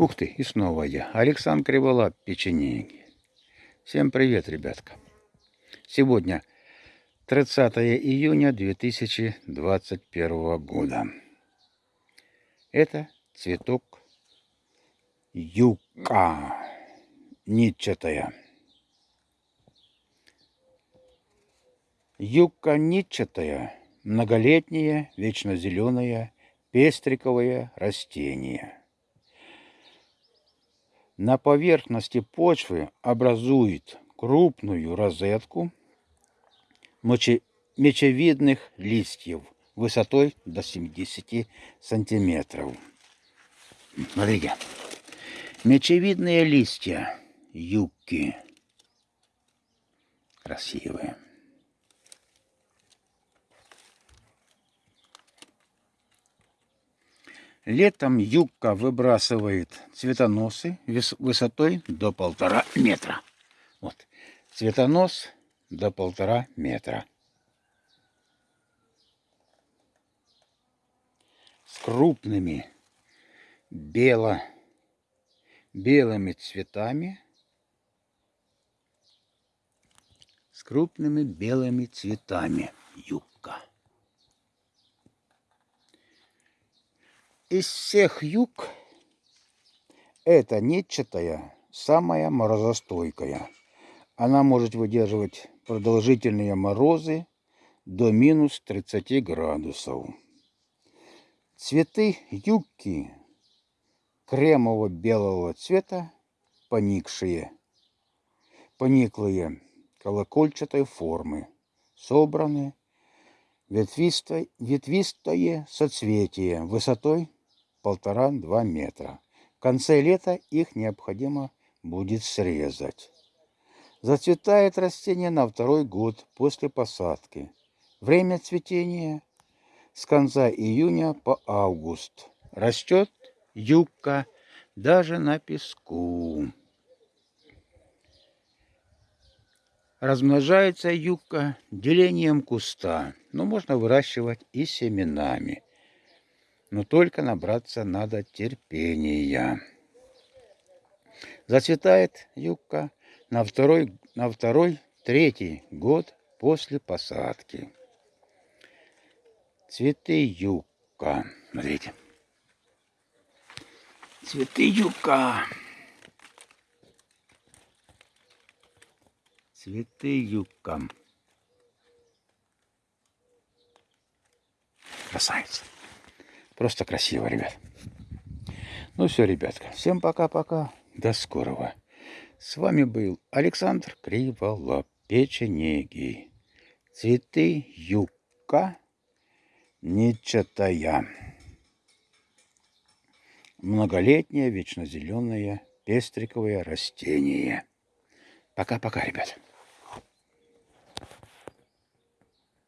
Ух ты, и снова я. Александр Криволап, печенеги. Всем привет, ребятка. Сегодня 30 июня 2021 года. Это цветок юка нитчатая. Юка нитчатая – многолетнее, вечно зеленое, пестриковое растение – на поверхности почвы образует крупную розетку мечевидных листьев высотой до 70 сантиметров. Смотрите, мечевидные листья юбки красивые. Летом юбка выбрасывает цветоносы высотой до полтора метра. Вот, цветонос до полтора метра. С крупными бело, белыми цветами. С крупными белыми цветами юбка. Из всех юг эта нетчатая самая морозостойкая. Она может выдерживать продолжительные морозы до минус 30 градусов. Цветы юбки кремово-белого цвета, поникшие, пониклые, колокольчатой формы, собраны, ветвистое, ветвистое соцветие высотой полтора-два метра. В конце лета их необходимо будет срезать. Зацветает растение на второй год после посадки. Время цветения с конца июня по август. Растет юбка даже на песку. Размножается юбка делением куста, но можно выращивать и семенами но только набраться надо терпения. Зацветает юбка на второй, на второй, третий год после посадки. Цветы юбка. Смотрите. Цветы юбка. Цветы юбка. Красавица. Просто красиво, ребят. Ну все, ребятка. Всем пока-пока. До скорого. С вами был Александр Криволап. Печенеги. Цветы юка нечатая. Многолетнее, вечно зеленое, пестриковое растение. Пока-пока, ребят.